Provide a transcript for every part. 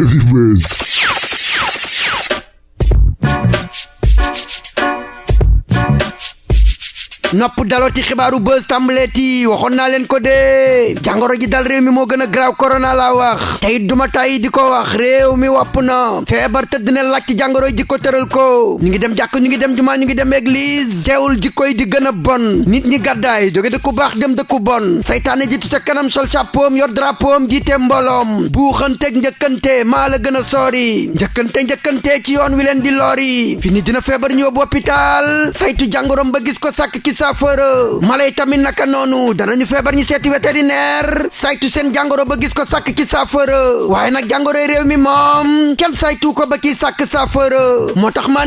Anyways. Nopp dalooti xibaaru buzz tàmbaleeti waxoon naa leen ko dee jàngoro ji dal réew mi moo gën a graaw korona laa wax. Tey duma tay di ko wax. Réew mi wopp na. Feebar tëdd na laaj ji ko tëral ko. Ñu ngi dem jàkk ñu ngi dem jumaa ñu ngi dem église. Teewul jikko di gën bon. Nit ñi gàddaay jóge dëkku baax dem dëkku bon. Saytaane ji ca kanam sol chapeau yor drapeau jiite mbooloom. Buuxanteeg njëkkante maa la gën a soori njëkkante njëkkante ci yoon wi leen di lori fi ni dina feebar ñu hôpital. Saytu jàngoroom ba gis ko sàkk saafara mala yi tamit naka noonu danañu feebar ñu seeti vétérinaire saytu seen jàngoro ba gis ko sàkk ci saafara waaye nag jàngoro réew mi moom kenn saytu ko ba ci sàkk saafara moo tax ma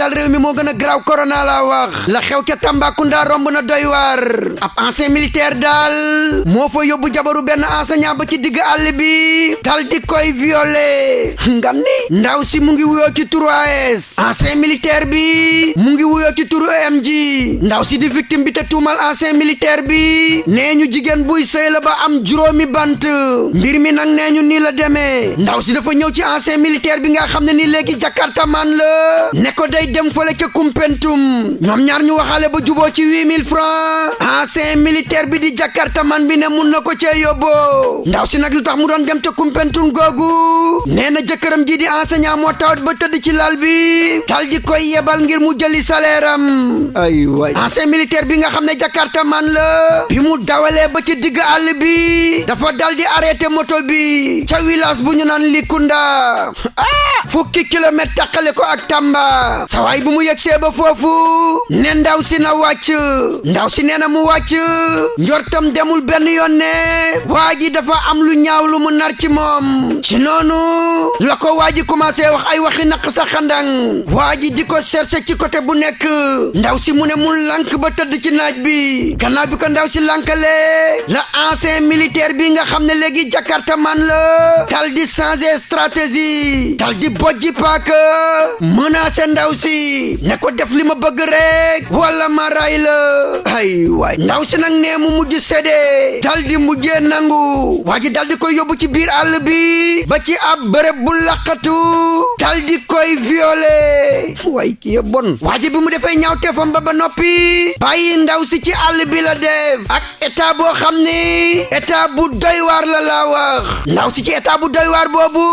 dal réew mi moo gën a graaw corona la wax la xew ca Tambacounda romb na doy waar ab ancien militaire daal moo fa yóbbu jabaru benn enseignant ba ci digg àll bi dal di koy violé ngam ni? Ndaw si mu ngi wuyoo ci turu AS ancien militaire bi. Mu ngi wuyoo ci turu MG ndaw si di victime bi te tuumal ancien militaire bi. Nee ñu jigéen buy sëy la ba am juróomi bant. Mbir mi nag nee ñu nii la demee. Ndaw si dafa ñëw ci ancien militaire bi nga xam ne ni léegi jakarta man la. Ne ko day dem fële ca kumpentum. Ñoom ñaar ñu waxaale ba juboo ci huit mille francs. Ancien militaire bi di jakarta man bi ne mun na ko cee yóbboo. Ndaw si nag lu tax mu doon dem ca kumpentum googu? Nee na jëkkëram ji di enseignant moo tawat ba tëdd ci lal bi. Dal di koy yebal ngir mu jëli salaire ay waay ancien militaire bi nga xam ne jakarta man la. Bi mu dawalee ba ci digg àll bi dafa dal di arrêté moto bi. Ca village bu ñu naan Likunda. Ah fukki kilomètre taqale ko ak Tamba sawaay bu mu yegsee ba foofu ne ndaw si na wàcc ndaw si nee na mu wàcc njortam demul benn yoon ne. Waa ji dafa am lu ñaaw lu mu nar ci moom ci noonu la ko waa ji commencé wax ay waxi naq sa xandang waa ji di ko cherché ci côté bu nekk ndaw si mu ne mu lank ba tëdd ci naaj bi gannaaw bi ko ndaw si lankale la ancien militaire bi nga xam ne léegi jakarta man la dal di changer stratégie dal di bojji paaka menacé ndaw si ne ko def li ma bëgg rek wala ma ray la ay waay ndaw si nee mu mujj sédee dal di mujjee nangu waa ji dal di koy yóbbu ci biir àll bi ba ci ab bërëb bu laqatu dal di koy violé waay kii bon. Waa ji bi mu defee ñaaw teefam ba ba noppi bàyyi ndaw si ci àll bi la def ak état boo xam ni. État bu doy waar la laa wax ndaw si ci état bu doy waar boobu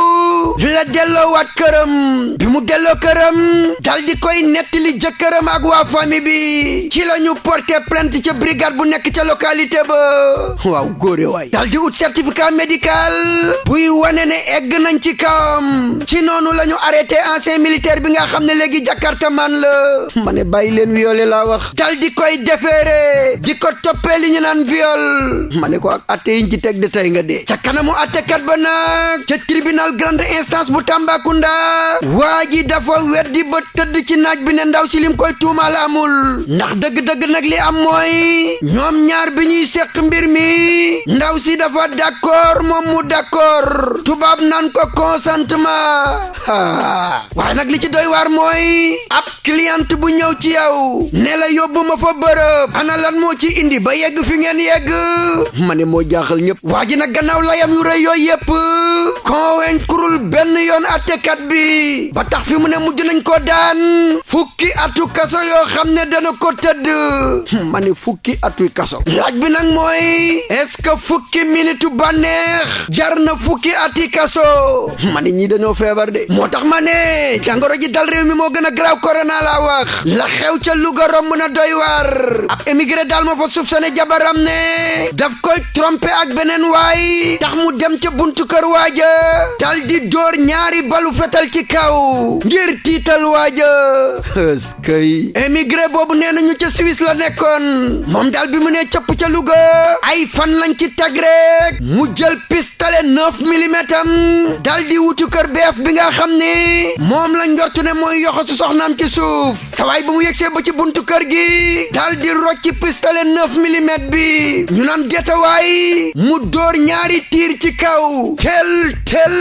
la delloowaat këram bi mu delloo këram dal di koy nettali jëkkëram ak waa famille bi. Ci la porté plainte ca brigade bu nekk ca localité ba waaw góore waay dal di ut certificat médical. Buy wane ne egg nañ ci kawam. Ci noonu la ñu arrêté ancien militaire bi nga xam ne léegi jakarta man la. Ma ne bàyyi leen violé laa wax. Dal di koy defeere. Di ko toppee li ñu naan viol. Ma ko ak atte yiñ ci teg de tey nga dee. Ca kanamu attekat ba nag ca tribunal grande instance bu Tambacounda waa ji dafa weddi ba tëdd ci naaj bi ne ndaw si lim koy tuumaal amul. Ndax dëgg-dëgg nag li am mooy ñoom ñaar bi ñuy mbir mi ndaw si dafa d'accord moom mu d'accord. Tubaab naan ko consentement. Waaye nag li ci doy waar mooy ab cliente bu ñëw ci yow ne la fa ana lan moo ci indi ba yegg fi ngeen yegg? Ma ne moo jaaxal ñëpp waa ji nag gannaaw layam yu rëy yooyu yëpp convaincreul benn yoon bi ba tax fi mu ne mujj nañ ko daan fukki atu kaso yoo xam ne dana ko tëdd ma ne fukki atu kaso laaj bi nag mooy est-ce que fukki minitu bànneex jar na fukki ati kaso ma ne ñii dañoo feebar de. Moo tax ma ne jàngoro ji dal réew mi moo gën a graaw corona laa wax la xew ca Louga romb na doy waar ab émigré daal ma fa soupçonné jabaram ne. Daf koy trompé ak beneen waay tax mu dem ca buntu kër waaja dal di dóor ñaari balu fetal ci kaw ngir tiital waaja ëskëy émigré boobu nee nañu ca Suisse la nekkoon moom daal bi mu nee cëpp ca Louga ay fan lañ ci teg rek mu jël neuf millimètres am dal di wutu kër beef bi nga xam ni moom la njortu ne mooy yoxo su soxnaam ci suuf. Sawaay ba mu yegsee ba ci buntu kër gi dal di rocci pistolet neuf millimètres bi. Ñu naan detawaay mu dóor ñaari tiir ci kaw. Tel tel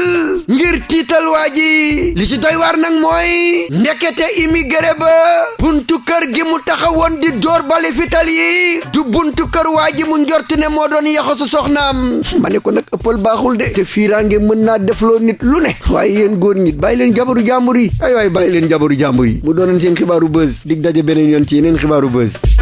ngir tiital waa ji. Li ci doy waar nag mooy ndekete immigré ba buntu kër gi mu taxawoon di door bali fital yi du buntu kër waa ji mu njort ne moo doon yaxasu soxnaam. Ma ne ko baaxul de. Te fiiraange mën naa defloo nit lu ne. Waaye yéen góor ñi bàyyi leen jabaru jàmbur yi. Ay waay bàyyi leen jabaru jàmbur yi. Mu doonoon seen xibaaru buzz. Dig daje beneen yoon ci yeneen xibaaru buzz